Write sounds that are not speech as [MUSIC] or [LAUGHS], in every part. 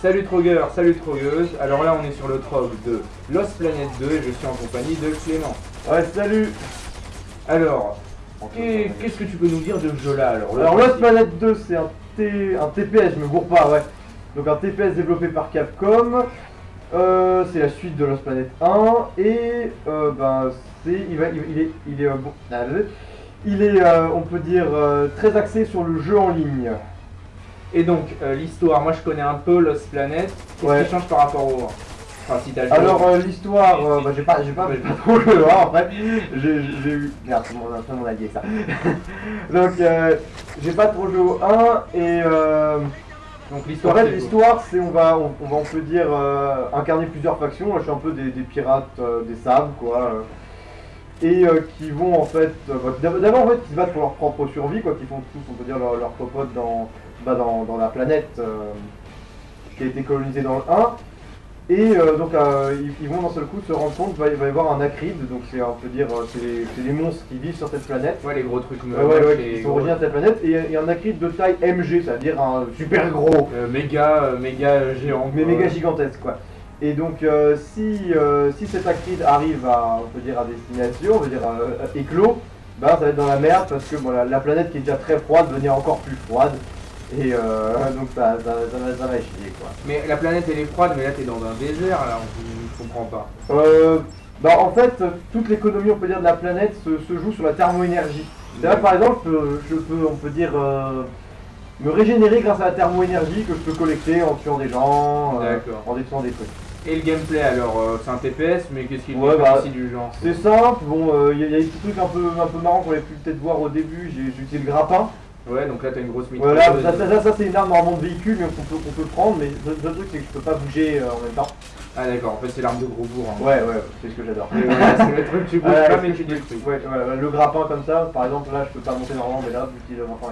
Salut Trogueur, salut Trogueuse. Alors là, on est sur le trog de Lost Planet 2 et je suis en compagnie de Clément. Ouais, salut Alors, qu'est- qu'est-ce que tu peux nous dire de ce jeu-là alors Alors Lost Planet 2, c'est un, T- un TPS, je me gourre pas, ouais. Donc un TPS développé par Capcom. Euh, c'est la suite de Lost Planet 1 et euh, ben c'est il, va, il, il est il est euh, bon, il est on peut dire euh, très axé sur le jeu en ligne. Et donc, euh, l'histoire, moi je connais un peu Lost Planet. Qu'est-ce Ouais. qui change par rapport au 1 Enfin, si. Alors euh, l'histoire, euh, bah, j'ai pas j'ai pas [LAUGHS] [LAUGHS] trop le voir en fait. J'ai eu merde, c'est mon, c'est mon allié ça. [LAUGHS] Donc euh, j'ai pas trop joué au 1 et donc En l'histoire, fait, c'est l'histoire, c'est on va, on, on va, on peut dire, incarner plusieurs factions. Je suis un peu des, des pirates des sables, quoi. et euh, qui vont en fait, euh, bah, d'ab- d'abord en fait, qui se battent pour leur propre survie, quoi. Qui font tous, on peut dire, leur, leur popote dans, bah, dans, dans la planète euh, qui a été colonisée dans le 1. Et euh, donc, euh, ils, ils vont d'un seul coup se rendre compte qu'il va, y avoir un acride. Donc, c'est, on peut dire, c'est les, monstres qui vivent sur cette planète. Ouais, les gros trucs ouais, ouais, qui sont originaires de cette planète. Et un acride de taille MG, c'est-à-dire un super gros. méga, méga géant. mais méga gigantesque quoi. Et donc si, si cet acride arrive à, on peut dire, à destination, on va dire éclos, ben, ça va être dans la merde parce que bon, la, la planète qui est déjà très froide va devenir encore plus froide. Et euh, donc ça, ça, ça va, ça va chier quoi. Mais la planète elle est froide, mais là t'es dans un désert, là, on ne comprend pas. Euh, bah, en fait, toute l'économie on peut dire de la planète se, se joue sur la thermoénergie. C'est-à-dire par exemple, je peux, je peux, on peut dire, euh, me régénérer grâce à la thermoénergie que je peux collecter en tuant des gens, euh, en détruisant des trucs. Et le gameplay alors, euh, c'est un TPS, mais qu'est-ce qu'il Ouais, bah, ici du genre C'est simple, bon, il y, a- y a des petits trucs un peu, un peu marrants qu'on avait pu peut-être voir au début. J'ai utilisé le grappin. Ouais, donc là t'as une grosse Voilà, mitrailleuse. ça, ça, ça, ça, c'est une arme normalement de véhicule, mais qu'on peut, qu'on peut prendre. Mais le, le truc, c'est que je peux pas bouger euh, en même temps. Ah d'accord, en fait c'est l'arme de gros bourg. hein. Ouais, ouais, c'est ce que j'adore. Voilà, c'est le truc, tu [LAUGHS] bouges pas mais tu que je- détruis. ouais, ouais, le grappin comme ça, par exemple, là, je peux pas monter normalement, mais là, est maintenant,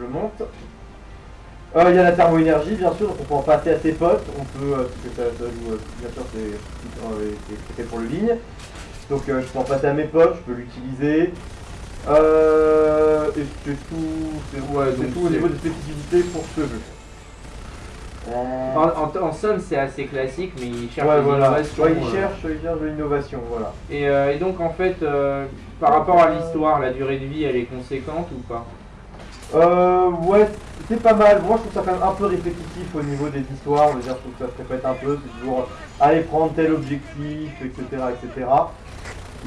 je monte. Euh, Il y a la thermoénergie, bien sûr, donc on peut en passer à ses potes. On peut, euh, parce que ça, ça joue, bien sûr, c'est fait pour le ligne. Donc je peux en passer à mes potes, je peux l'utiliser. Euh, et c'est tout, c'est Ouais, tout au niveau des spécificités pour ce jeu. En, en- en somme c'est assez classique, mais il cherche Ouais, des voilà. innovations. Ouais, il euh, cherche, il cherche de l'innovation, voilà. Et, euh, et donc en fait, euh, par rapport à l'histoire, la durée de vie elle est conséquente ou pas? Euh, ouais, c'est pas mal. Moi, je trouve ça quand même un peu répétitif au niveau des histoires. Je veux dire, je trouve que ça se répète un peu. C'est toujours aller prendre tel objectif, etc., etc.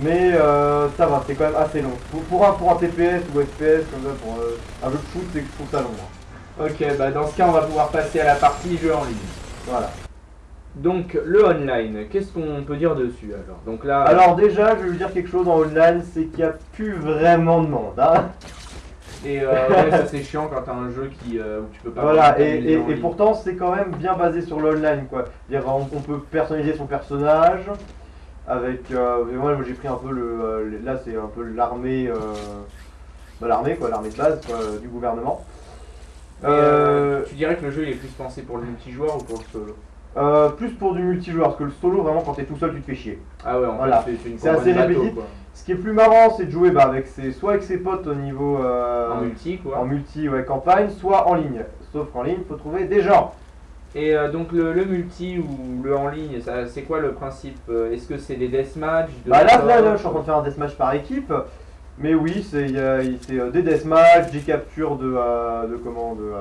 Mais euh, ça va, c'est quand même assez long. Pour, pour un, pour un TPS ou FPS, comme ça, pour euh, un jeu de foot, c'est que je trouve ça long. moi. Ok, bah dans ce cas on va pouvoir passer à la partie jeu en ligne. Voilà. Donc le online, qu'est-ce qu'on peut dire dessus alors? Donc là, Alors déjà, je vais vous dire quelque chose en online, c'est qu'il n'y a plus vraiment de monde. hein. et euh, ouais, ça c'est chiant quand t'as un jeu qui euh, où tu peux pas. Voilà, et, et- pourtant c'est quand même bien basé sur l'online quoi. Dire on, on peut personnaliser son personnage avec. euh, moi j'ai pris un peu le. euh, là c'est un peu l'armée. euh, bah, l'armée quoi, l'armée de base quoi, du gouvernement. Tu dirais que le jeu il est plus pensé pour le multijoueur ou pour le solo euh, plus pour du multijoueur, parce que le solo vraiment quand t'es tout seul tu te fais chier. Ah ouais, en Voilà. fait c'est- assez répétitif. Ce qui est plus marrant c'est de jouer bah, avec ses, soit avec ses potes au niveau. euh, En multi quoi. en multi ouais, campagne, soit en ligne. Sauf qu'en ligne, il faut trouver des gens. Et euh, donc le, le multi ou le en ligne, c'est quoi le principe euh, Est-ce que c'est des deathmatch de Bah là, là, là, je suis en train de faire un deathmatch par équipe. Mais oui, c'est euh, des deathmatch, des captures de, euh, de comment de,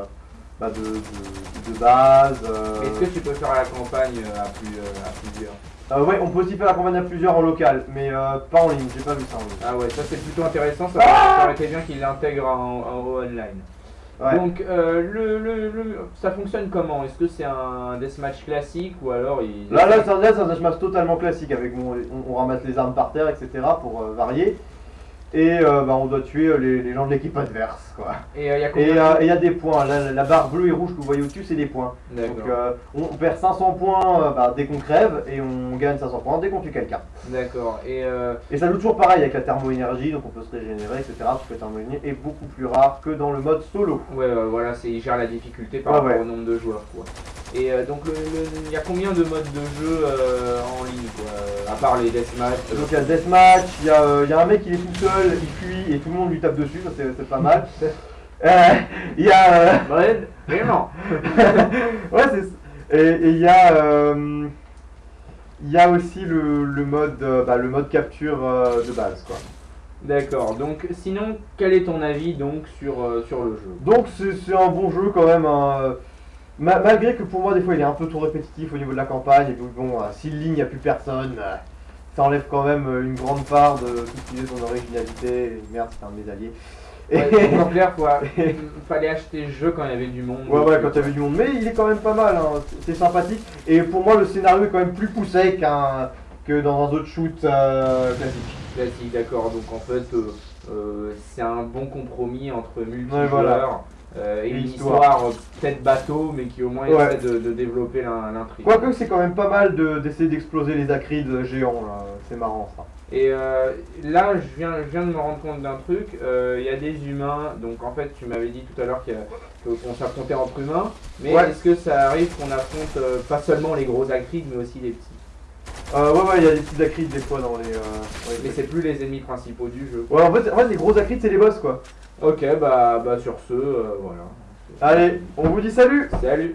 bah, de, de, de base. euh. Est-ce que tu peux faire la campagne à, plus, à plusieurs? Euh, ouais, on peut aussi faire la campagne à plusieurs en local, mais euh, pas en ligne. J'ai pas vu ça en ligne. Ah ouais, ça c'est plutôt intéressant, ça, Ah ça aurait été bien qu'il l'intègre en, en online. Ouais. Donc euh, le, le, le- ça fonctionne comment? Est-ce que c'est un deathmatch classique ou alors il... Là, là, c'est un, un deathmatch totalement classique avec mon, on, on ramasse les armes par terre, etc. pour euh, varier. Et euh, bah, on doit tuer euh, les, les gens de l'équipe adverse, quoi. Et il y a Et combien euh, il y a des points. La, la barre bleue et rouge que vous voyez au-dessus, c'est des points. Donc on perd 500 points bah, dès qu'on crève et on gagne 500 points dès qu'on tue quelqu'un. D'accord. Et Et ça joue toujours pareil avec la thermo-énergie, donc on peut se régénérer, etc. Parce que la thermo-énergie est beaucoup plus rare que dans le mode solo. ouais, voilà, c'est il gère la difficulté par rapport ouais. au nombre de joueurs, quoi. Et euh, donc il y a combien de modes de jeu euh, en ligne, quoi euh, À part les deathmatch. euh, Donc il y a deathmatch, il y, y a un mec il est tout seul, il fuit et tout le monde lui tape dessus, ça c'est pas mal. [LAUGHS] Il y a... Ouais, [LAUGHS] vraiment. [LAUGHS] ouais, c'est... Et il y a il y a aussi le, le mode bah, le mode capture de base quoi. D'accord. Donc, sinon, quel est ton avis donc sur, sur le jeu? Donc c'est un bon jeu quand même. hein, malgré que pour moi des fois il est un peu trop répétitif au niveau de la campagne. Et donc bon, euh, si le ligne il n'y a plus personne, euh, ça enlève quand même euh, une grande part de tout ce qui est son originalité. Merde, c'est un de mes alliés. Et- Ouais, [LAUGHS] en clair, quoi. Fallait acheter le jeu quand il y avait du monde. Ouais, ouais, quand t'avais du monde. Mais il est quand même pas mal, hein. c'est c'est sympathique. Et pour moi, le scénario est quand même plus poussé qu'un que dans un autre shoot euh, classique. Classique, d'accord. Donc, en fait, euh, euh, c'est un bon compromis entre multijoueurs Ouais, voilà. Euh, et Et une histoire. histoire, euh, peut-être bateau, mais qui au moins Ouais. essaie de, de développer l'in- l'intrigue. Quoique, c'est quand même pas mal de- d'essayer d'exploser les acrides géants, là. C'est marrant ça. Et euh, là, je viens, je viens de me rendre compte d'un truc. euh, Il y a des humains. Donc, en fait, tu m'avais dit tout à l'heure qu'on s'affrontait entre humains. Mais Ouais. est-ce que ça arrive qu'on affronte euh, pas seulement les gros acrides, mais aussi les petits? Euh, ouais, ouais, il y a des petits acrides des fois dans les. euh, Mais c'est plus les ennemis principaux du jeu. Ouais, en fait, en fait, les gros acrides, c'est les boss quoi. Ok, bah, bah sur ce, euh, voilà. Allez, on vous dit salut Salut